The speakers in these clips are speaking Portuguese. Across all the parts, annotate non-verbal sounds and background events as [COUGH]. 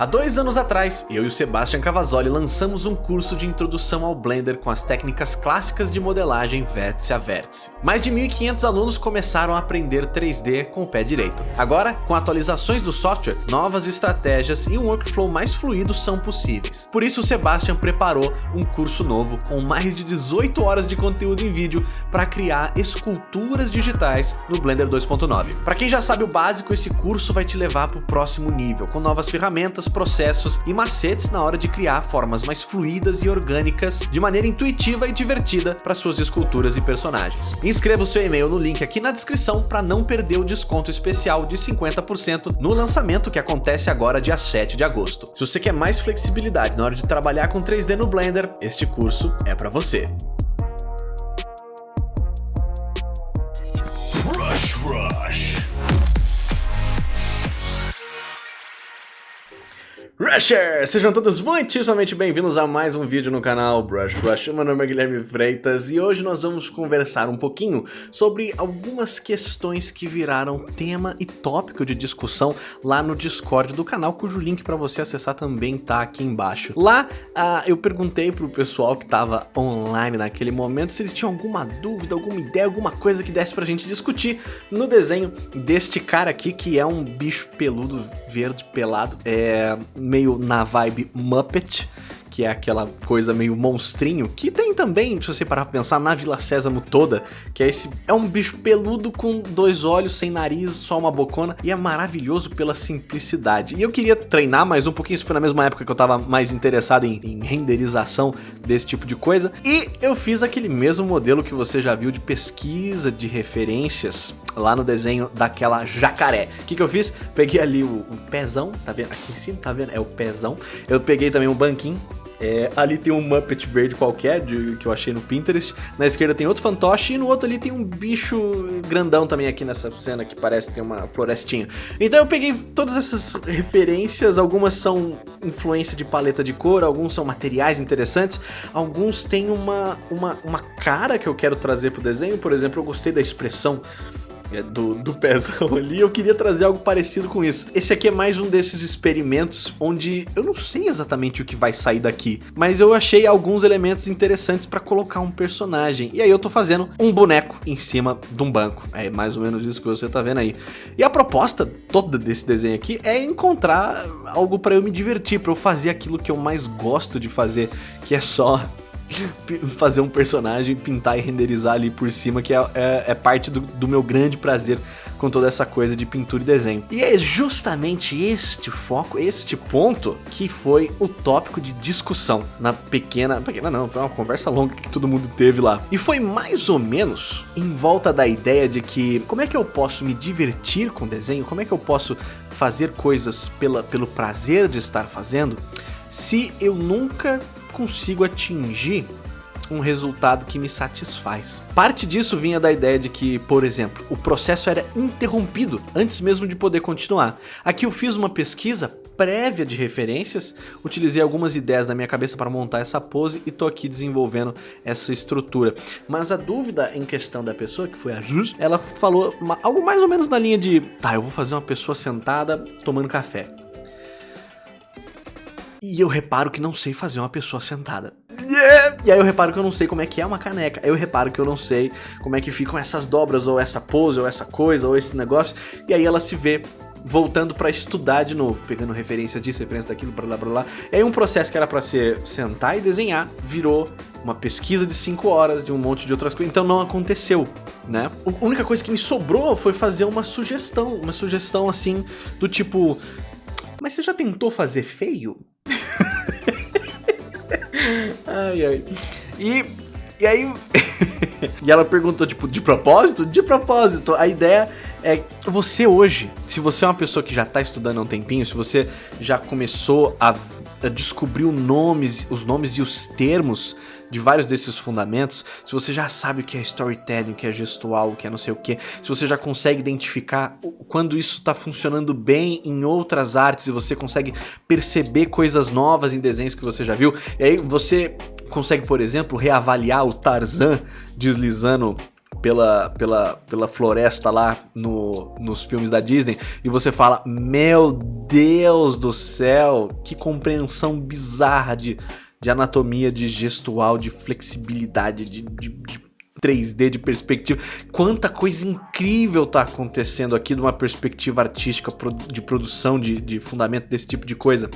Há dois anos atrás, eu e o Sebastian Cavazzoli lançamos um curso de introdução ao Blender com as técnicas clássicas de modelagem vértice a vértice. Mais de 1.500 alunos começaram a aprender 3D com o pé direito. Agora, com atualizações do software, novas estratégias e um workflow mais fluido são possíveis. Por isso o Sebastian preparou um curso novo com mais de 18 horas de conteúdo em vídeo para criar esculturas digitais no Blender 2.9. Para quem já sabe o básico, esse curso vai te levar para o próximo nível, com novas ferramentas, processos e macetes na hora de criar formas mais fluidas e orgânicas de maneira intuitiva e divertida para suas esculturas e personagens. Inscreva o seu e-mail no link aqui na descrição para não perder o desconto especial de 50% no lançamento que acontece agora dia 7 de agosto. Se você quer mais flexibilidade na hora de trabalhar com 3D no Blender, este curso é para você. Rushers! Sejam todos muitíssimamente bem-vindos a mais um vídeo no canal Brush Rush. Meu nome é Guilherme Freitas e hoje nós vamos conversar um pouquinho sobre algumas questões que viraram tema e tópico de discussão lá no Discord do canal, cujo link para você acessar também tá aqui embaixo. Lá uh, eu perguntei pro pessoal que tava online naquele momento se eles tinham alguma dúvida, alguma ideia, alguma coisa que desse pra gente discutir no desenho deste cara aqui que é um bicho peludo, verde, pelado, é meio na vibe Muppet, que é aquela coisa meio monstrinho, que tem também, se você parar pra pensar, na Vila Sésamo toda, que é esse, é um bicho peludo com dois olhos, sem nariz, só uma bocona, e é maravilhoso pela simplicidade. E eu queria treinar mais um pouquinho, isso foi na mesma época que eu tava mais interessado em, em renderização desse tipo de coisa, e eu fiz aquele mesmo modelo que você já viu de pesquisa de referências lá no desenho daquela jacaré. O que, que eu fiz? Peguei ali o, o pezão, tá vendo? Aqui em cima, tá vendo? É o pezão. Eu peguei também um banquinho, é, ali tem um Muppet verde qualquer, de, que eu achei no Pinterest. Na esquerda tem outro fantoche e no outro ali tem um bicho grandão também aqui nessa cena que parece ter uma florestinha. Então eu peguei todas essas referências, algumas são influência de paleta de cor, alguns são materiais interessantes, alguns têm uma, uma, uma cara que eu quero trazer pro desenho. Por exemplo, eu gostei da expressão do, do pezão [LAUGHS] ali, eu queria trazer algo parecido com isso. Esse aqui é mais um desses experimentos onde eu não sei exatamente o que vai sair daqui, mas eu achei alguns elementos interessantes para colocar um personagem. E aí eu tô fazendo um boneco em cima de um banco. É mais ou menos isso que você tá vendo aí. E a proposta toda desse desenho aqui é encontrar algo para eu me divertir, para eu fazer aquilo que eu mais gosto de fazer, que é só [LAUGHS] fazer um personagem, pintar e renderizar ali por cima, que é, é, é parte do, do, meu grande prazer com toda essa coisa de pintura e desenho. E é justamente este foco, este ponto, que foi o tópico de discussão na pequena... Pequena não, foi uma conversa longa que todo mundo teve lá. E foi mais ou menos em volta da ideia de que como é que eu posso me divertir com desenho, como é que eu posso fazer coisas pela, pelo prazer de estar fazendo, se eu nunca consigo atingir um resultado que me satisfaz. Parte disso vinha da ideia de que, por exemplo, o processo era interrompido antes mesmo de poder continuar. Aqui eu fiz uma pesquisa prévia de referências, utilizei algumas ideias na minha cabeça para montar essa pose e tô aqui desenvolvendo essa estrutura. Mas a dúvida em questão da pessoa, que foi a Jus, ela falou algo mais ou menos na linha de, tá, eu vou fazer uma pessoa sentada tomando café. E eu reparo que não sei fazer uma pessoa sentada. E aí eu reparo que eu não sei como é que é uma caneca. Eu reparo que eu não sei como é que ficam essas dobras, ou essa pose, ou essa coisa, ou esse negócio. E aí ela se vê voltando para estudar de novo, pegando referência disso, referência daquilo, blá blá blá. E aí um processo que era para ser sentar e desenhar, virou uma pesquisa de 5 horas e um monte de outras coisas, então não aconteceu, né? A única coisa que me sobrou foi fazer uma sugestão, uma sugestão assim, do tipo... Mas você já tentou fazer feio? Ai, ai. E, e aí... [LAUGHS] e ela perguntou, tipo, de propósito? De propósito. A ideia é você hoje, se você é uma pessoa que já está estudando há um tempinho, se você já começou a, a descobrir nomes, os nomes e os termos de vários desses fundamentos, se você já sabe o que é storytelling, o que é gestual, o que é não sei o que, se você já consegue identificar quando isso está funcionando bem em outras artes e você consegue perceber coisas novas em desenhos que você já viu, e aí você consegue, por exemplo, reavaliar o Tarzan deslizando pela, pela, pela floresta lá no, nos filmes da Disney e você fala, meu Deus do céu, que compreensão bizarra de, de anatomia, de gestual, de flexibilidade, de, de, de 3D, de perspectiva. Quanta coisa incrível tá acontecendo aqui de uma perspectiva artística, de produção, de, de fundamento desse tipo de coisa.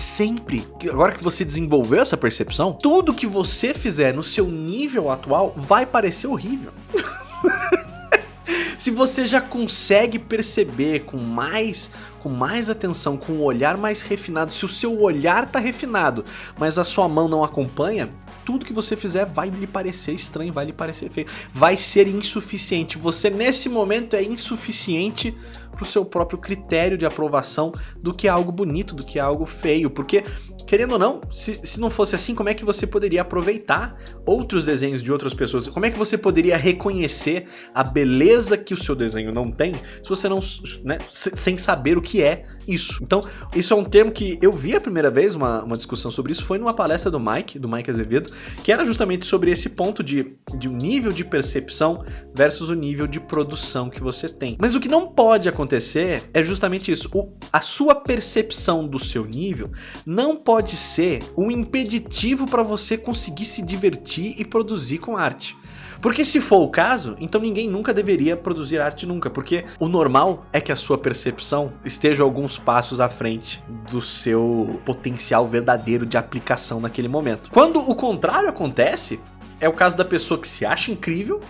Sempre, agora que você desenvolveu essa percepção, tudo que você fizer no seu nível atual vai parecer horrível. [LAUGHS] Se você já consegue perceber com mais, com mais atenção, com um olhar mais refinado, se o seu olhar tá refinado, mas a sua mão não acompanha, tudo que você fizer vai lhe parecer estranho, vai lhe parecer feio, vai ser insuficiente. Você nesse momento é insuficiente pro seu próprio critério de aprovação do que é algo bonito, do que é algo feio, porque querendo ou não, se, se não fosse assim, como é que você poderia aproveitar outros desenhos de outras pessoas? Como é que você poderia reconhecer a beleza que o seu desenho não tem, se você não, né, sem saber o que é isso. Então, isso é um termo que eu vi a primeira vez, uma, uma discussão sobre isso, foi numa palestra do Mike, do Mike Azevedo, que era justamente sobre esse ponto de, de um nível de percepção versus o nível de produção que você tem. Mas o que não pode acontecer é justamente isso, o, a sua percepção do seu nível não pode pode ser um impeditivo para você conseguir se divertir e produzir com arte. Porque se for o caso, então ninguém nunca deveria produzir arte nunca, porque o normal é que a sua percepção esteja alguns passos à frente do seu potencial verdadeiro de aplicação naquele momento. Quando o contrário acontece, é o caso da pessoa que se acha incrível,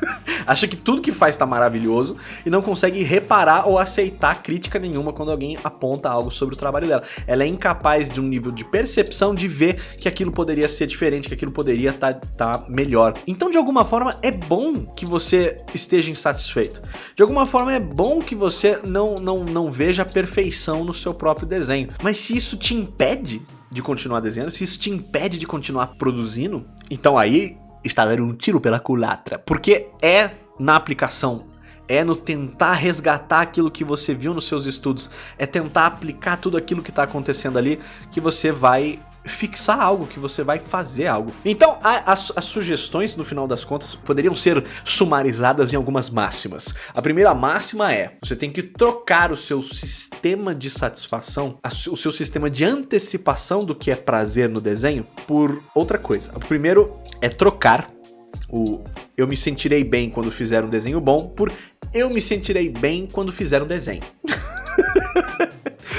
[LAUGHS] acha que tudo que faz está maravilhoso e não consegue reparar ou aceitar crítica nenhuma quando alguém aponta algo sobre o trabalho dela. Ela é incapaz de um nível de percepção de ver que aquilo poderia ser diferente, que aquilo poderia estar tá, tá melhor. Então, de alguma forma, é bom que você esteja insatisfeito. De alguma forma, é bom que você não, não, não veja a perfeição no seu próprio desenho. Mas se isso te impede de continuar desenhando, se isso te impede de continuar produzindo, então aí está dando um tiro pela culatra. Porque é na aplicação, é no tentar resgatar aquilo que você viu nos seus estudos, é tentar aplicar tudo aquilo que está acontecendo ali que você vai fixar algo, que você vai fazer algo. Então, a, as, as, sugestões, no final das contas, poderiam ser sumarizadas em algumas máximas. A primeira máxima é, você tem que trocar o seu sistema de satisfação, a, o seu sistema de antecipação do que é prazer no desenho, por outra coisa. O primeiro é trocar o eu me sentirei bem quando fizer um desenho bom por eu me sentirei bem quando fizer um desenho. [LAUGHS]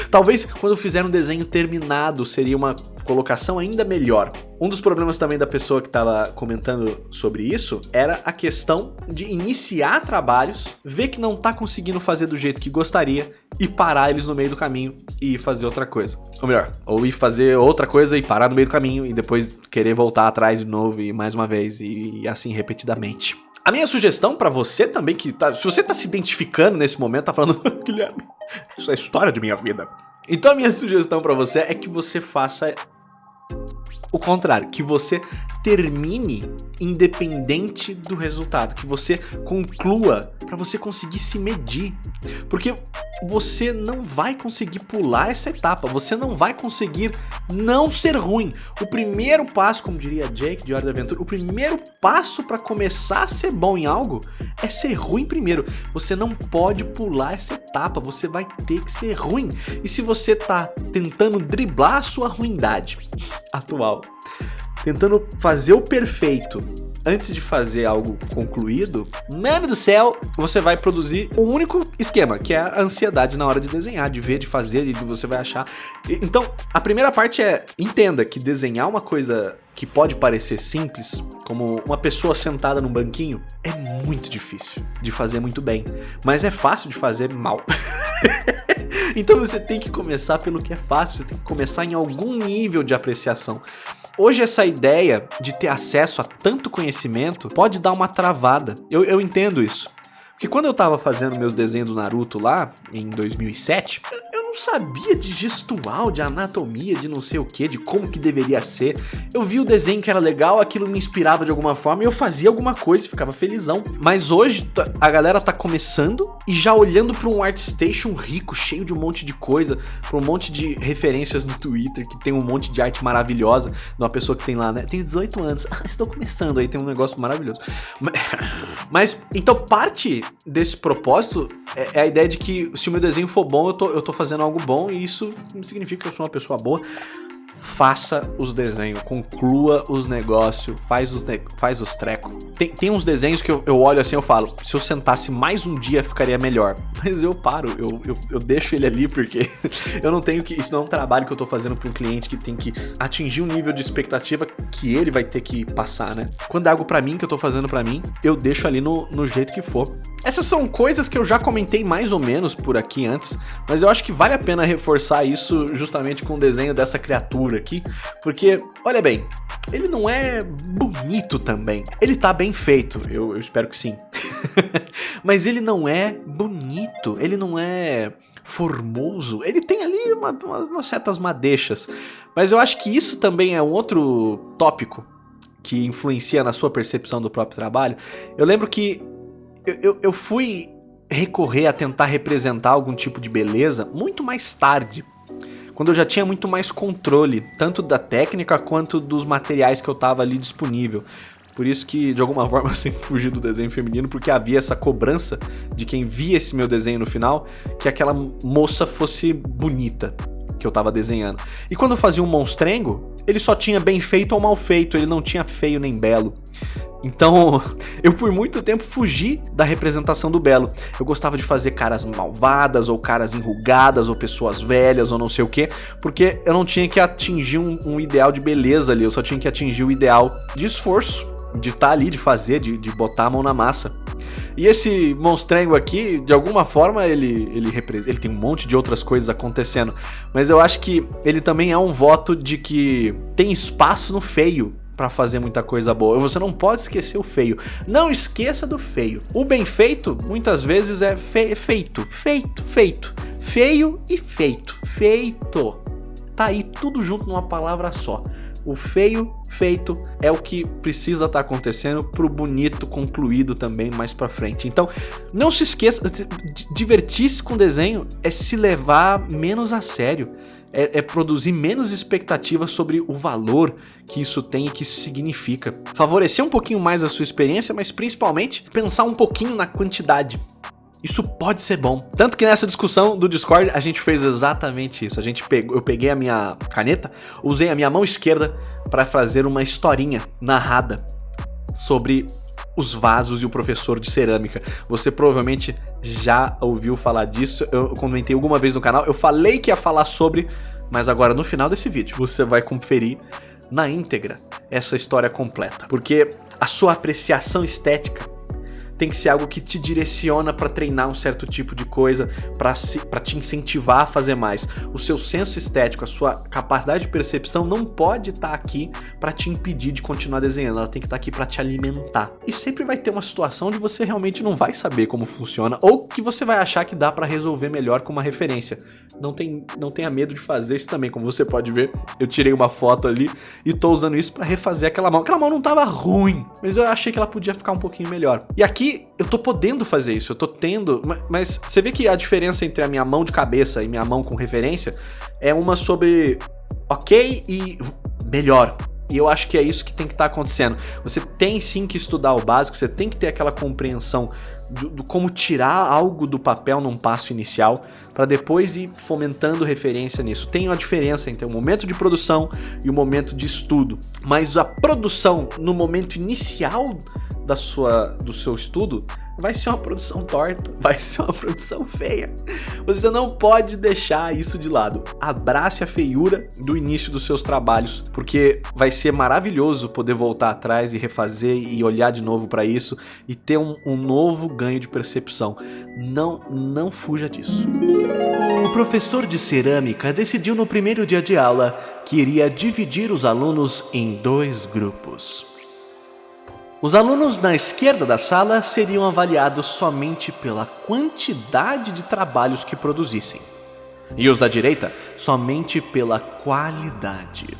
Talvez quando fizer um desenho terminado seria uma colocação ainda melhor. Um dos problemas também da pessoa que estava comentando sobre isso era a questão de iniciar trabalhos, ver que não está conseguindo fazer do jeito que gostaria e parar eles no meio do caminho e fazer outra coisa. Ou melhor, ou ir fazer outra coisa e parar no meio do caminho e depois querer voltar atrás de novo e mais uma vez e assim repetidamente. A minha sugestão para você também, que tá, se você tá se identificando nesse momento, tá falando, [LAUGHS] Guilherme, isso é a história de minha vida. Então a minha sugestão para você é que você faça o contrário, que você termine independente do resultado, que você conclua para você conseguir se medir. Porque você não vai conseguir pular essa etapa, você não vai conseguir não ser ruim. O primeiro passo, como diria Jake de Hora da Aventura, o primeiro passo para começar a ser bom em algo é ser ruim primeiro. Você não pode pular essa etapa, você vai ter que ser ruim. E se você tá tentando driblar a sua ruindade atual, tentando fazer o perfeito antes de fazer algo concluído, mano do céu, você vai produzir um único esquema, que é a ansiedade na hora de desenhar, de ver, de fazer, e você vai achar. Então, a primeira parte é, entenda que desenhar uma coisa que pode parecer simples, como uma pessoa sentada num banquinho, é muito difícil de fazer muito bem, mas é fácil de fazer mal. [LAUGHS] então você tem que começar pelo que é fácil, você tem que começar em algum nível de apreciação. Hoje essa ideia de ter acesso a tanto conhecimento pode dar uma travada. Eu, eu entendo isso. Porque quando eu tava fazendo meus desenhos do Naruto lá, em 2007, eu não sabia de gestual, de anatomia, de não sei o que, de como que deveria ser. Eu vi o desenho que era legal, aquilo me inspirava de alguma forma e eu fazia alguma coisa e ficava felizão. Mas hoje a galera tá começando e já olhando para um ArtStation rico, cheio de um monte de coisa, para um monte de referências no Twitter, que tem um monte de arte maravilhosa, de uma pessoa que tem lá, né? Tem 18 anos, ah, estou começando, aí tem um negócio maravilhoso. [LAUGHS] Mas, então parte desse propósito é, é a ideia de que se o meu desenho for bom, eu tô, eu tô fazendo algo bom e isso significa que eu sou uma pessoa boa faça os desenhos, conclua os negócios, faz os, ne faz os trecos. Tem, tem uns desenhos que eu, eu olho assim eu falo, se eu sentasse mais um dia ficaria melhor. Mas eu paro, eu, eu, eu deixo ele ali porque [LAUGHS] eu não tenho que... Isso não é um trabalho que eu tô fazendo para um cliente que tem que atingir um nível de expectativa que ele vai ter que passar, né? Quando é algo para mim que eu tô fazendo para mim, eu deixo ali no, no jeito que for. Essas são coisas que eu já comentei mais ou menos por aqui antes, mas eu acho que vale a pena reforçar isso justamente com o desenho dessa criatura aqui, porque, olha bem, ele não é bonito também. Ele tá bem feito, eu, eu espero que sim. [LAUGHS] mas ele não é bonito, ele não é formoso, ele tem ali uma, uma, certas madeixas. Mas eu acho que isso também é um outro tópico que influencia na sua percepção do próprio trabalho. Eu lembro que eu, eu fui recorrer a tentar representar algum tipo de beleza muito mais tarde, quando eu já tinha muito mais controle, tanto da técnica quanto dos materiais que eu tava ali disponível. Por isso que, de alguma [LAUGHS] forma, eu sempre fugi do desenho feminino, porque havia essa cobrança de quem via esse meu desenho no final, que aquela moça fosse bonita, que eu tava desenhando. E quando eu fazia um monstrengo, ele só tinha bem feito ou mal feito, ele não tinha feio nem belo. Então, [LAUGHS] eu por muito tempo fugi da representação do belo. Eu gostava de fazer caras malvadas, ou caras enrugadas, ou pessoas velhas, ou não sei o que, porque eu não tinha que atingir um, um, ideal de beleza ali, eu só tinha que atingir o ideal de esforço, de estar tá ali, de fazer, de, de botar a mão na massa. E esse monstrengo aqui, de alguma forma, ele, ele, ele tem um monte de outras coisas acontecendo. Mas eu acho que ele também é um voto de que tem espaço no feio para fazer muita coisa boa. Você não pode esquecer o feio. Não esqueça do feio. O bem feito, muitas vezes, é fe feito, feito, feito. Feio e feito. Feito. Tá aí tudo junto numa palavra só. O feio feito é o que precisa estar tá acontecendo pro bonito concluído também mais para frente. Então, não se esqueça, divertir-se com desenho é se levar menos a sério é, é produzir menos expectativas sobre o valor que isso tem e que isso significa. Favorecer um pouquinho mais a sua experiência, mas principalmente pensar um pouquinho na quantidade. Isso pode ser bom. Tanto que nessa discussão do Discord a gente fez exatamente isso. A gente pegou, eu peguei a minha caneta, usei a minha mão esquerda para fazer uma historinha narrada sobre os vasos e o professor de cerâmica. Você provavelmente já ouviu falar disso, eu comentei alguma vez no canal, eu falei que ia falar sobre, mas agora no final desse vídeo você vai conferir na íntegra essa história completa. Porque a sua apreciação estética tem que ser algo que te direciona para treinar um certo tipo de coisa, para te incentivar a fazer mais. O seu senso estético, a sua capacidade de percepção não pode estar tá aqui para te impedir de continuar desenhando, ela tem que estar tá aqui para te alimentar. E sempre vai ter uma situação onde você realmente não vai saber como funciona, ou que você vai achar que dá para resolver melhor com uma referência. Não, tem, não tenha medo de fazer isso também, como você pode ver, eu tirei uma foto ali e tô usando isso para refazer aquela mão. Aquela mão não tava ruim, mas eu achei que ela podia ficar um pouquinho melhor. E aqui aqui eu tô podendo fazer isso, eu tô tendo, mas você vê que a diferença entre a minha mão de cabeça e minha mão com referência é uma sobre ok e melhor. E eu acho que é isso que tem que estar tá acontecendo. Você tem sim que estudar o básico, você tem que ter aquela compreensão do, do como tirar algo do papel num passo inicial, para depois ir fomentando referência nisso. Tem uma diferença entre o momento de produção e o momento de estudo, mas a produção no momento inicial da sua, do seu estudo vai ser uma produção torta, [LAUGHS] vai ser uma produção feia. Você não pode deixar isso de lado. Abrace a feiura do início dos seus trabalhos, porque vai ser maravilhoso poder voltar atrás e refazer e olhar de novo para isso e ter um, um novo ganho de percepção. Não, não fuja disso. O professor de cerâmica decidiu no primeiro dia de aula que iria dividir os alunos em dois grupos. Os alunos na esquerda da sala seriam avaliados somente pela quantidade de trabalhos que produzissem. e os da direita somente pela qualidade.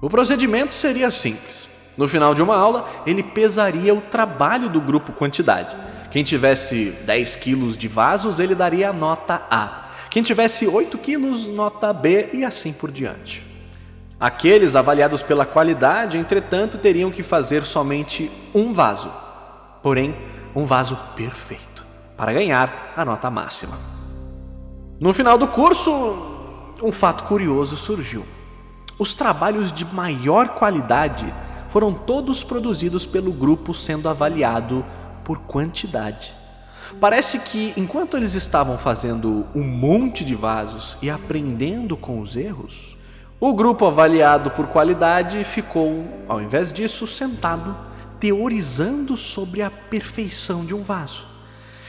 O procedimento seria simples. No final de uma aula, ele pesaria o trabalho do grupo quantidade. Quem tivesse 10 quilos de vasos, ele daria nota A. Quem tivesse 8 quilos, nota B e assim por diante. Aqueles avaliados pela qualidade, entretanto, teriam que fazer somente um vaso. Porém, um vaso perfeito, para ganhar a nota máxima. No final do curso, um fato curioso surgiu. Os trabalhos de maior qualidade foram todos produzidos pelo grupo sendo avaliado por quantidade. Parece que enquanto eles estavam fazendo um monte de vasos e aprendendo com os erros, o grupo avaliado por qualidade ficou, ao invés disso, sentado teorizando sobre a perfeição de um vaso.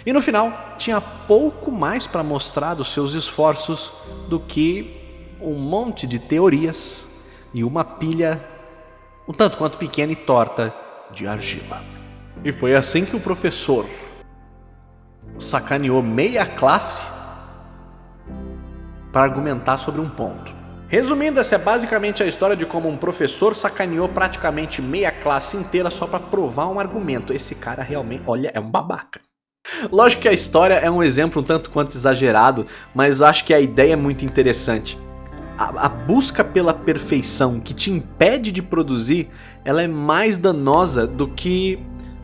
E no final, tinha pouco mais para mostrar dos seus esforços do que um monte de teorias e uma pilha um tanto quanto pequena e torta de argila. E foi assim que o professor sacaneou meia classe para argumentar sobre um ponto. Resumindo, essa é basicamente a história de como um professor sacaneou praticamente meia classe inteira só para provar um argumento. Esse cara realmente, olha, é um babaca. Lógico que a história é um exemplo um tanto quanto exagerado, mas acho que a ideia é muito interessante a, a, busca pela perfeição que te impede de produzir, ela é mais danosa do que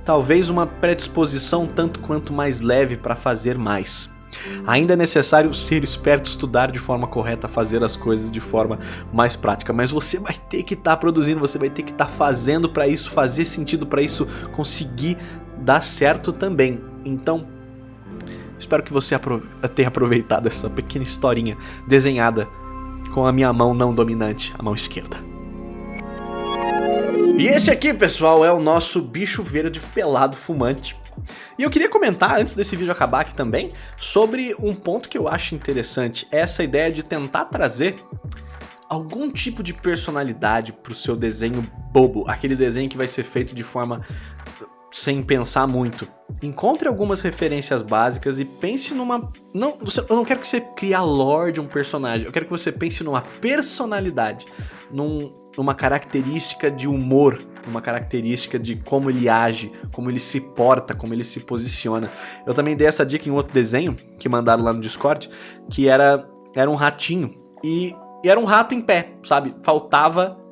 talvez uma predisposição tanto quanto mais leve para fazer mais. Ainda é necessário ser esperto, estudar de forma correta, fazer as coisas de forma mais prática, mas você vai ter que estar tá produzindo, você vai ter que estar tá fazendo para isso fazer sentido, para isso conseguir dar certo também. Então, espero que você tenha aproveitado essa pequena historinha desenhada com a minha mão não dominante, a mão esquerda. E esse aqui, pessoal, é o nosso bicho verde pelado fumante. E eu queria comentar, antes desse vídeo acabar aqui também, sobre um ponto que eu acho interessante. Essa ideia de tentar trazer algum tipo de personalidade para o seu desenho bobo. Aquele desenho que vai ser feito de forma sem pensar muito. Encontre algumas referências básicas e pense numa... Não, eu não quero que você crie a lore de um personagem, eu quero que você pense numa personalidade, num, numa característica de humor, uma característica de como ele age, como ele se porta, como ele se posiciona. Eu também dei essa dica em outro desenho que mandaram lá no Discord, que era, era um ratinho e, e era um rato em pé, sabe? Faltava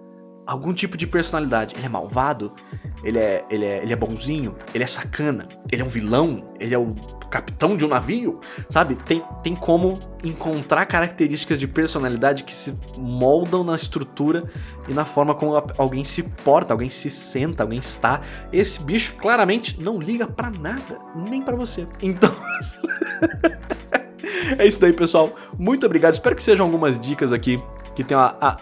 algum tipo de personalidade. Ele é malvado? Ele é, ele, é, ele é bonzinho, ele é sacana, ele é um vilão, ele é o capitão de um navio, sabe? Tem, tem como encontrar características de personalidade que se moldam na estrutura e na forma como alguém se porta, alguém se senta, alguém está. Esse bicho claramente não liga pra nada, nem pra você. Então... [LAUGHS] é isso daí, pessoal. Muito obrigado. Espero que sejam algumas dicas aqui que tenham a, a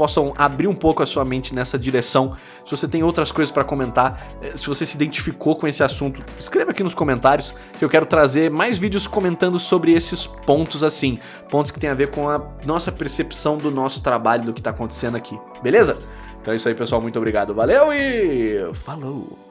possam abrir um pouco a sua mente nessa direção. Se você tem outras coisas para comentar, eh, se você se identificou com esse assunto, escreva aqui nos comentários que eu quero trazer mais vídeos comentando sobre esses pontos assim, pontos que tem a ver com a nossa percepção do nosso trabalho, do que está acontecendo aqui, beleza? Então é isso aí pessoal, muito obrigado, valeu e falou!